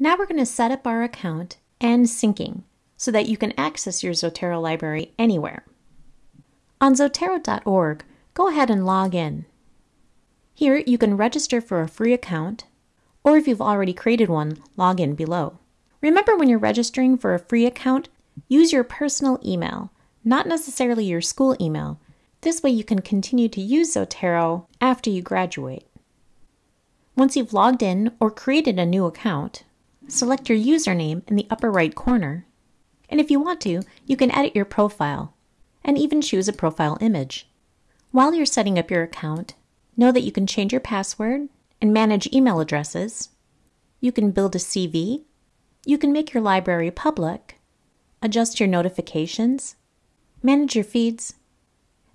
Now we're going to set up our account and syncing so that you can access your Zotero library anywhere. On Zotero.org, go ahead and log in. Here you can register for a free account, or if you've already created one, log in below. Remember when you're registering for a free account, use your personal email, not necessarily your school email. This way you can continue to use Zotero after you graduate. Once you've logged in or created a new account, select your username in the upper right corner. And if you want to, you can edit your profile and even choose a profile image. While you're setting up your account, know that you can change your password and manage email addresses. You can build a CV. You can make your library public, adjust your notifications, manage your feeds,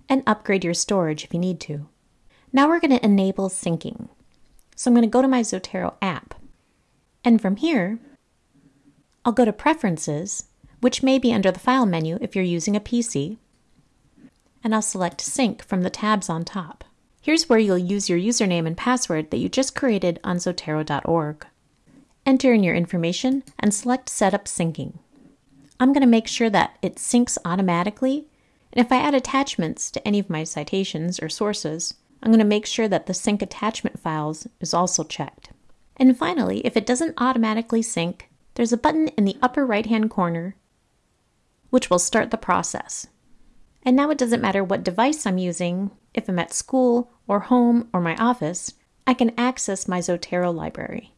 and upgrade your storage if you need to. Now we're going to enable syncing. So I'm going to go to my Zotero app. And from here, I'll go to Preferences, which may be under the File menu if you're using a PC, and I'll select Sync from the tabs on top. Here's where you'll use your username and password that you just created on Zotero.org. Enter in your information and select Setup Syncing. I'm going to make sure that it syncs automatically, and if I add attachments to any of my citations or sources, I'm going to make sure that the sync attachment files is also checked. And finally, if it doesn't automatically sync, there's a button in the upper right hand corner which will start the process. And now it doesn't matter what device I'm using, if I'm at school or home or my office, I can access my Zotero library.